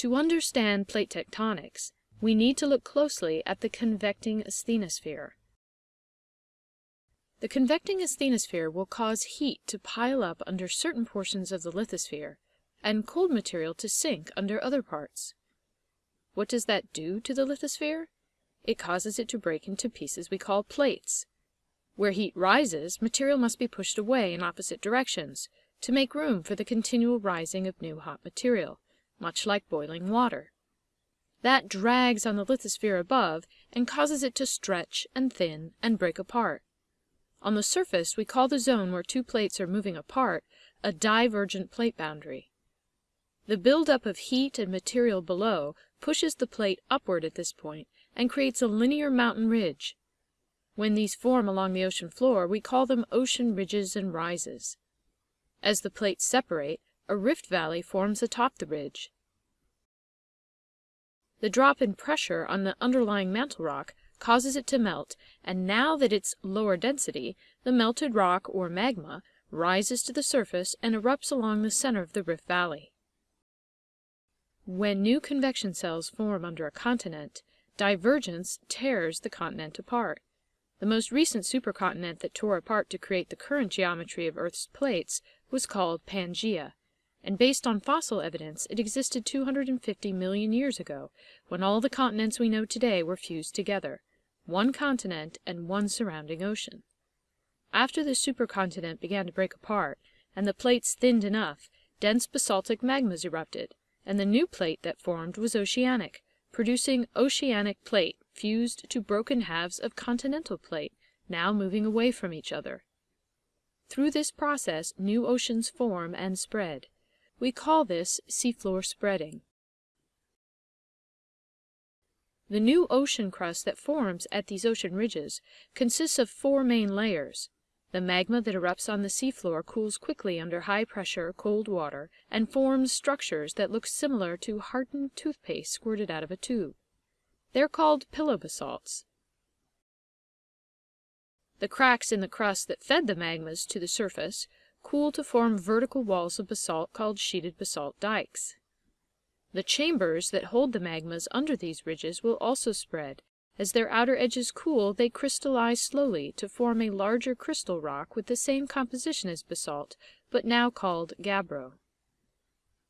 To understand plate tectonics, we need to look closely at the convecting asthenosphere. The convecting asthenosphere will cause heat to pile up under certain portions of the lithosphere and cold material to sink under other parts. What does that do to the lithosphere? It causes it to break into pieces we call plates. Where heat rises, material must be pushed away in opposite directions to make room for the continual rising of new hot material, much like boiling water. That drags on the lithosphere above and causes it to stretch and thin and break apart. On the surface we call the zone where two plates are moving apart a divergent plate boundary. The buildup of heat and material below pushes the plate upward at this point and creates a linear mountain ridge. When these form along the ocean floor, we call them ocean ridges and rises. As the plates separate, a rift valley forms atop the ridge. The drop in pressure on the underlying mantle rock causes it to melt, and now that it's lower density, the melted rock, or magma, rises to the surface and erupts along the center of the rift valley. When new convection cells form under a continent, divergence tears the continent apart. The most recent supercontinent that tore apart to create the current geometry of Earth's plates was called Pangaea, and based on fossil evidence it existed 250 million years ago, when all the continents we know today were fused together, one continent and one surrounding ocean. After the supercontinent began to break apart, and the plates thinned enough, dense basaltic magmas erupted, and the new plate that formed was oceanic, producing oceanic plate fused to broken halves of continental plate, now moving away from each other. Through this process new oceans form and spread. We call this seafloor spreading. The new ocean crust that forms at these ocean ridges consists of four main layers. The magma that erupts on the seafloor cools quickly under high pressure, cold water, and forms structures that look similar to hardened toothpaste squirted out of a tube. They're called pillow basalts. The cracks in the crust that fed the magmas to the surface cool to form vertical walls of basalt called sheeted basalt dikes. The chambers that hold the magmas under these ridges will also spread as their outer edges cool, they crystallize slowly to form a larger crystal rock with the same composition as basalt, but now called gabbro.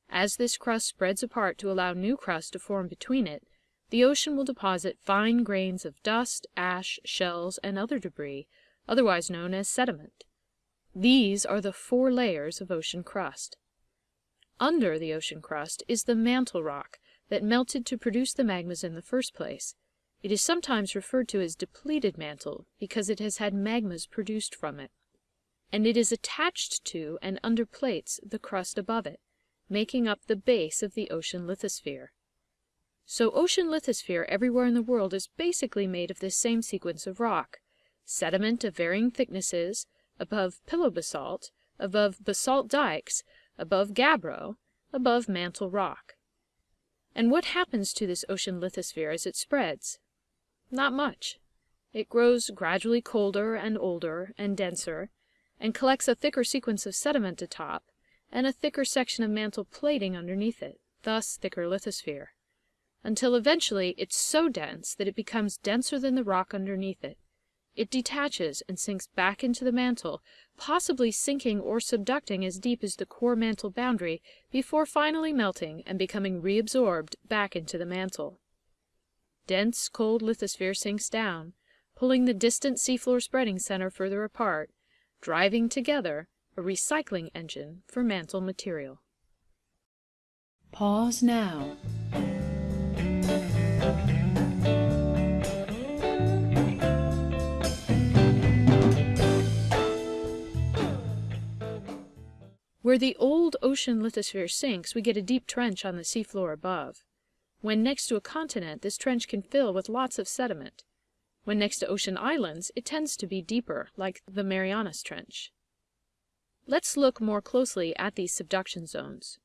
As this crust spreads apart to allow new crust to form between it, the ocean will deposit fine grains of dust, ash, shells, and other debris, otherwise known as sediment. These are the four layers of ocean crust. Under the ocean crust is the mantle rock that melted to produce the magmas in the first place. It is sometimes referred to as depleted mantle because it has had magmas produced from it, and it is attached to and underplates the crust above it, making up the base of the ocean lithosphere. So ocean lithosphere everywhere in the world is basically made of this same sequence of rock, sediment of varying thicknesses, above pillow basalt, above basalt dikes, above gabbro, above mantle rock. And what happens to this ocean lithosphere as it spreads? Not much. It grows gradually colder and older and denser, and collects a thicker sequence of sediment atop, and a thicker section of mantle plating underneath it, thus thicker lithosphere, until eventually it's so dense that it becomes denser than the rock underneath it. It detaches and sinks back into the mantle, possibly sinking or subducting as deep as the core mantle boundary before finally melting and becoming reabsorbed back into the mantle dense, cold lithosphere sinks down, pulling the distant seafloor spreading center further apart, driving together a recycling engine for mantle material. Pause now. Where the old ocean lithosphere sinks, we get a deep trench on the seafloor above. When next to a continent, this trench can fill with lots of sediment. When next to ocean islands, it tends to be deeper, like the Marianas Trench. Let's look more closely at these subduction zones.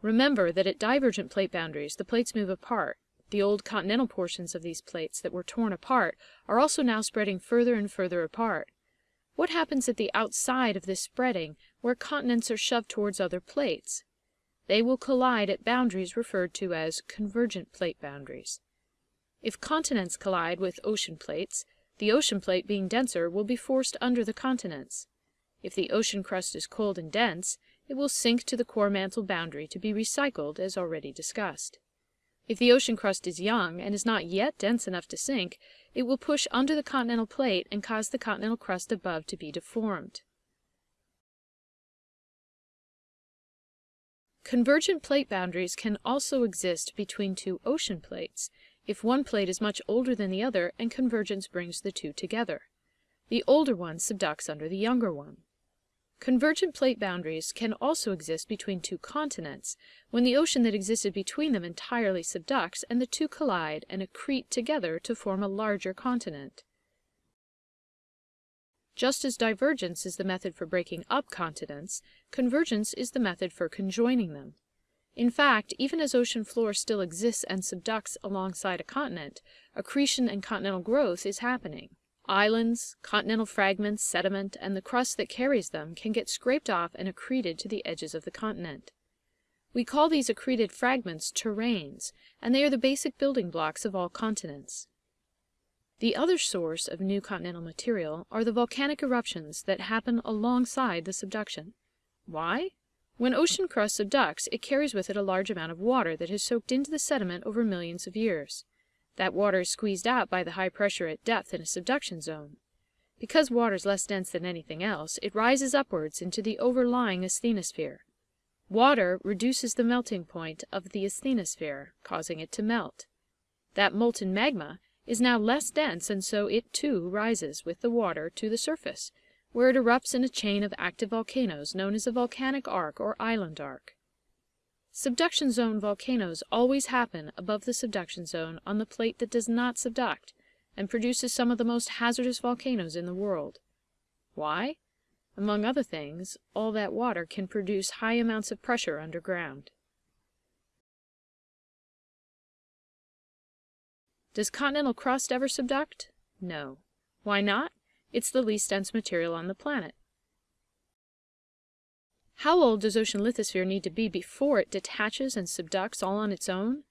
Remember that at divergent plate boundaries, the plates move apart. The old continental portions of these plates that were torn apart are also now spreading further and further apart. What happens at the outside of this spreading, where continents are shoved towards other plates? They will collide at boundaries referred to as convergent plate boundaries. If continents collide with ocean plates, the ocean plate being denser will be forced under the continents. If the ocean crust is cold and dense, it will sink to the core mantle boundary to be recycled as already discussed. If the ocean crust is young and is not yet dense enough to sink, it will push under the continental plate and cause the continental crust above to be deformed. Convergent plate boundaries can also exist between two ocean plates if one plate is much older than the other and convergence brings the two together. The older one subducts under the younger one. Convergent plate boundaries can also exist between two continents, when the ocean that existed between them entirely subducts and the two collide and accrete together to form a larger continent. Just as divergence is the method for breaking up continents, convergence is the method for conjoining them. In fact, even as ocean floor still exists and subducts alongside a continent, accretion and continental growth is happening. Islands, continental fragments, sediment, and the crust that carries them can get scraped off and accreted to the edges of the continent. We call these accreted fragments terranes, and they are the basic building blocks of all continents. The other source of new continental material are the volcanic eruptions that happen alongside the subduction. Why? When ocean crust subducts, it carries with it a large amount of water that has soaked into the sediment over millions of years. That water is squeezed out by the high pressure at depth in a subduction zone. Because water is less dense than anything else, it rises upwards into the overlying asthenosphere. Water reduces the melting point of the asthenosphere, causing it to melt. That molten magma is now less dense and so it too rises with the water to the surface, where it erupts in a chain of active volcanoes known as a volcanic arc or island arc. Subduction zone volcanoes always happen above the subduction zone on the plate that does not subduct, and produces some of the most hazardous volcanoes in the world. Why? Among other things, all that water can produce high amounts of pressure underground. Does continental crust ever subduct? No. Why not? It's the least dense material on the planet. How old does ocean lithosphere need to be before it detaches and subducts all on its own?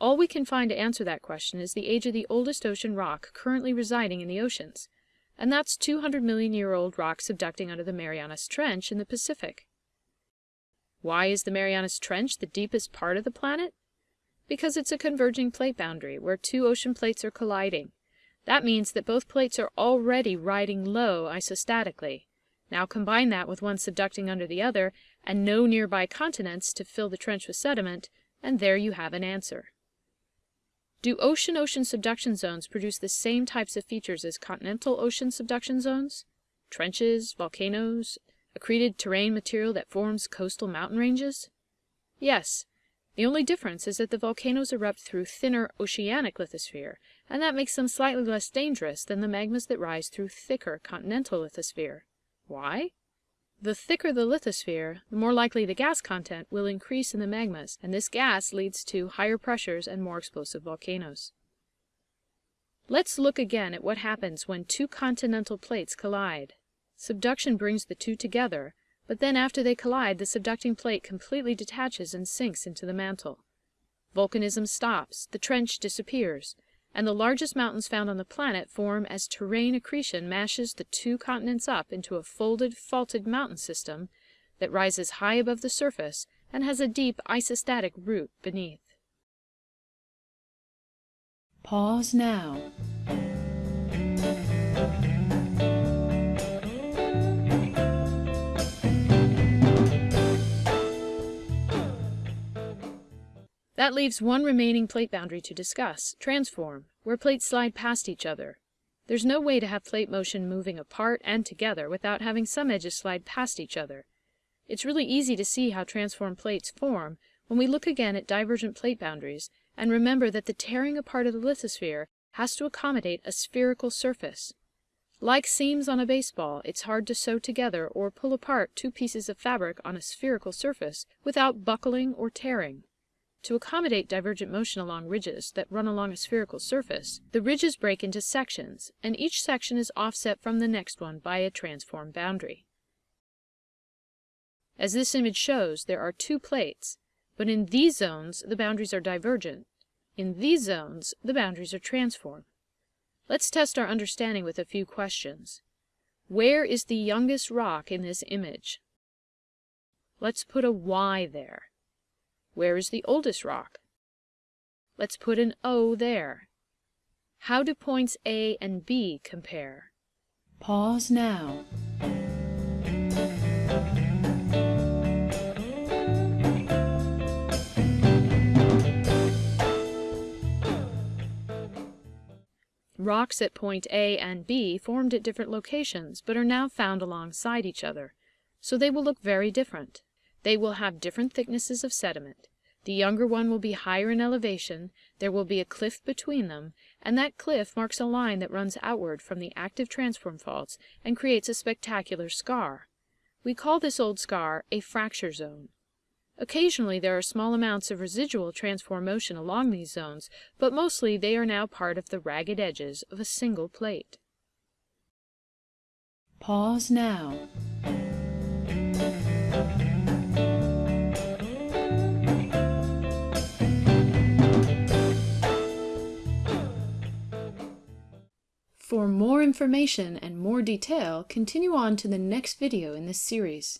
All we can find to answer that question is the age of the oldest ocean rock currently residing in the oceans, and that's 200 million year old rock subducting under the Marianas Trench in the Pacific. Why is the Marianas Trench the deepest part of the planet? Because it's a converging plate boundary where two ocean plates are colliding. That means that both plates are already riding low isostatically, now combine that with one subducting under the other, and no nearby continents to fill the trench with sediment, and there you have an answer. Do ocean-ocean subduction zones produce the same types of features as continental ocean subduction zones? Trenches, volcanoes, accreted terrane material that forms coastal mountain ranges? Yes. The only difference is that the volcanoes erupt through thinner oceanic lithosphere, and that makes them slightly less dangerous than the magmas that rise through thicker continental lithosphere. Why? The thicker the lithosphere, the more likely the gas content will increase in the magmas, and this gas leads to higher pressures and more explosive volcanoes. Let's look again at what happens when two continental plates collide. Subduction brings the two together, but then after they collide, the subducting plate completely detaches and sinks into the mantle. Volcanism stops, the trench disappears, and the largest mountains found on the planet form as terrane accretion mashes the two continents up into a folded, faulted mountain system that rises high above the surface and has a deep isostatic root beneath. Pause now. That leaves one remaining plate boundary to discuss, transform, where plates slide past each other. There's no way to have plate motion moving apart and together without having some edges slide past each other. It's really easy to see how transform plates form when we look again at divergent plate boundaries and remember that the tearing apart of the lithosphere has to accommodate a spherical surface. Like seams on a baseball, it's hard to sew together or pull apart two pieces of fabric on a spherical surface without buckling or tearing. To accommodate divergent motion along ridges that run along a spherical surface, the ridges break into sections, and each section is offset from the next one by a transform boundary. As this image shows, there are two plates, but in these zones the boundaries are divergent. In these zones the boundaries are transform. Let's test our understanding with a few questions. Where is the youngest rock in this image? Let's put a Y there. Where is the oldest rock? Let's put an O there. How do points A and B compare? Pause now. Rocks at point A and B formed at different locations, but are now found alongside each other, so they will look very different. They will have different thicknesses of sediment. The younger one will be higher in elevation, there will be a cliff between them, and that cliff marks a line that runs outward from the active transform faults and creates a spectacular scar. We call this old scar a fracture zone. Occasionally there are small amounts of residual transform motion along these zones, but mostly they are now part of the ragged edges of a single plate. Pause now. For more information and more detail, continue on to the next video in this series.